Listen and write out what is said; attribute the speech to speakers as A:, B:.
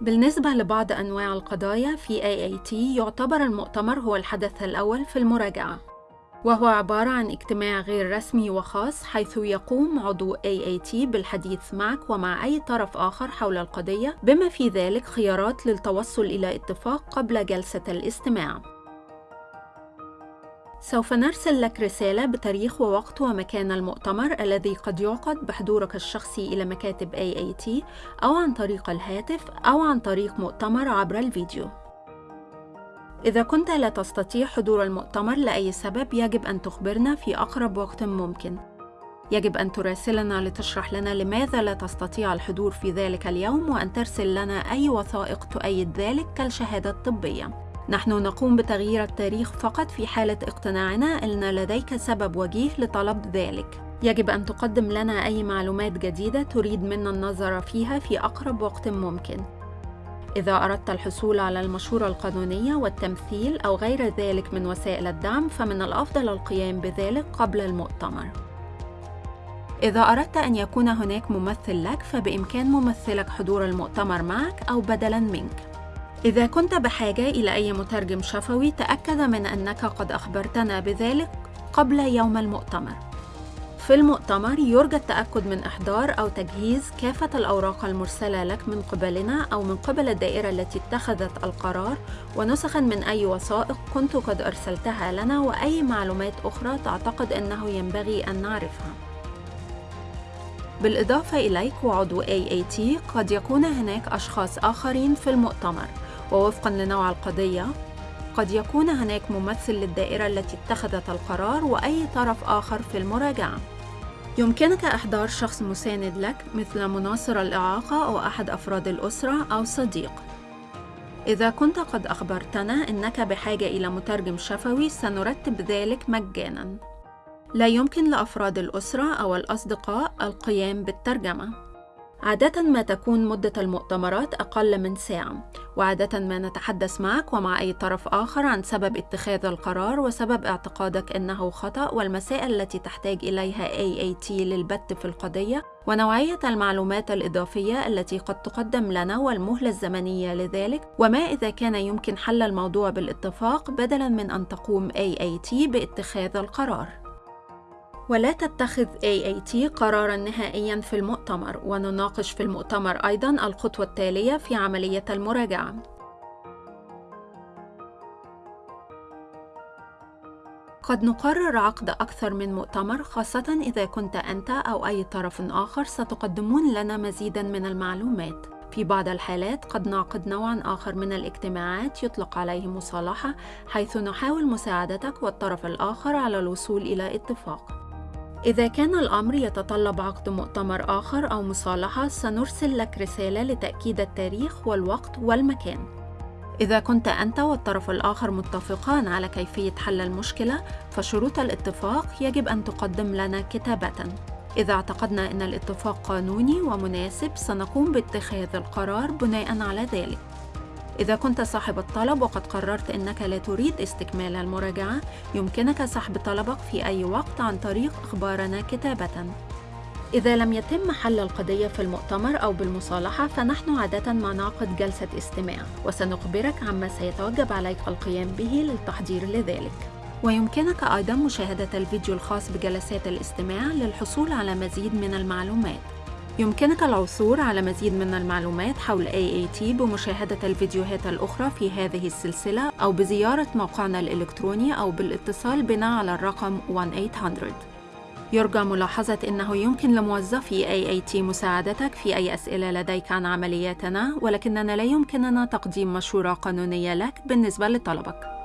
A: بالنسبة لبعض أنواع القضايا في AAT يعتبر المؤتمر هو الحدث الأول في المراجعة وهو عبارة عن اجتماع غير رسمي وخاص حيث يقوم عضو AAT بالحديث معك ومع أي طرف آخر حول القضية بما في ذلك خيارات للتوصل إلى اتفاق قبل جلسة الاستماع. سوف نرسل لك رسالة بتاريخ ووقت ومكان المؤتمر الذي قد يعقد بحضورك الشخصي إلى مكاتب AAT أو عن طريق الهاتف أو عن طريق مؤتمر عبر الفيديو. إذا كنت لا تستطيع حضور المؤتمر لأي سبب يجب أن تخبرنا في أقرب وقت ممكن. يجب أن تراسلنا لتشرح لنا لماذا لا تستطيع الحضور في ذلك اليوم وأن ترسل لنا أي وثائق تؤيد ذلك كالشهادة الطبية. نحن نقوم بتغيير التاريخ فقط في حالة اقتناعنا أن لديك سبب وجيه لطلب ذلك. يجب أن تقدم لنا أي معلومات جديدة تريد منا النظر فيها في أقرب وقت ممكن. إذا أردت الحصول على المشورة القانونية والتمثيل أو غير ذلك من وسائل الدعم فمن الأفضل القيام بذلك قبل المؤتمر. إذا أردت أن يكون هناك ممثل لك فبإمكان ممثلك حضور المؤتمر معك أو بدلاً منك. إذا كنت بحاجة إلى أي مترجم شفوي تأكد من أنك قد أخبرتنا بذلك قبل يوم المؤتمر. في المؤتمر يرجى التأكد من إحضار أو تجهيز كافة الأوراق المرسلة لك من قبلنا أو من قبل الدائرة التي اتخذت القرار ونسخا من أي وثائق كنت قد أرسلتها لنا وأي معلومات أخرى تعتقد أنه ينبغي أن نعرفها. بالإضافة إليك وعضو AAT قد يكون هناك أشخاص آخرين في المؤتمر ووفقا لنوع القضية قد يكون هناك ممثل للدائرة التي اتخذت القرار وأي طرف آخر في المراجعة. يمكنك إحضار شخص مساند لك مثل مناصر الإعاقة أو أحد أفراد الأسرة أو صديق. إذا كنت قد أخبرتنا أنك بحاجة إلى مترجم شفوي سنرتب ذلك مجاناً. لا يمكن لأفراد الأسرة أو الأصدقاء القيام بالترجمة. عادة ما تكون مدة المؤتمرات أقل من ساعة، وعادة ما نتحدث معك ومع أي طرف آخر عن سبب اتخاذ القرار وسبب اعتقادك أنه خطأ والمسائل التي تحتاج إليها AAT للبت في القضية، ونوعية المعلومات الإضافية التي قد تقدم لنا والمهلة الزمنية لذلك، وما إذا كان يمكن حل الموضوع بالاتفاق بدلاً من أن تقوم AAT باتخاذ القرار. ولا تتخذ AAT قرارا نهائيا في المؤتمر ونناقش في المؤتمر أيضا الخطوة التالية في عملية المراجعة قد نقرر عقد أكثر من مؤتمر خاصة إذا كنت أنت أو أي طرف آخر ستقدمون لنا مزيداً من المعلومات. في بعض الحالات قد نعقد نوعاً آخر من الاجتماعات يطلق عليه مصالحة حيث نحاول مساعدتك والطرف الآخر على الوصول إلى اتفاق. إذا كان الأمر يتطلب عقد مؤتمر آخر أو مصالحة سنرسل لك رسالة لتأكيد التاريخ والوقت والمكان. إذا كنت أنت والطرف الآخر متفقان على كيفية حل المشكلة فشروط الاتفاق يجب أن تقدم لنا كتابةً. إذا اعتقدنا أن الاتفاق قانوني ومناسب سنقوم باتخاذ القرار بناء على ذلك. إذا كنت صاحب الطلب وقد قررت أنك لا تريد استكمال المراجعة، يمكنك سحب طلبك في أي وقت عن طريق إخبارنا كتابةً. إذا لم يتم حل القضية في المؤتمر أو بالمصالحة فنحن عادة ما نعقد جلسة استماع وسنخبرك عما سيتوجب عليك القيام به للتحضير لذلك ويمكنك أيضا مشاهدة الفيديو الخاص بجلسات الاستماع للحصول على مزيد من المعلومات يمكنك العثور على مزيد من المعلومات حول AAT بمشاهدة الفيديوهات الأخرى في هذه السلسلة أو بزيارة موقعنا الإلكتروني أو بالاتصال بنا على الرقم 1-800 يرجى ملاحظة أنه يمكن لموظفي AAT مساعدتك في أي أسئلة لديك عن عملياتنا ولكننا لا يمكننا تقديم مشورة قانونية لك بالنسبة لطلبك.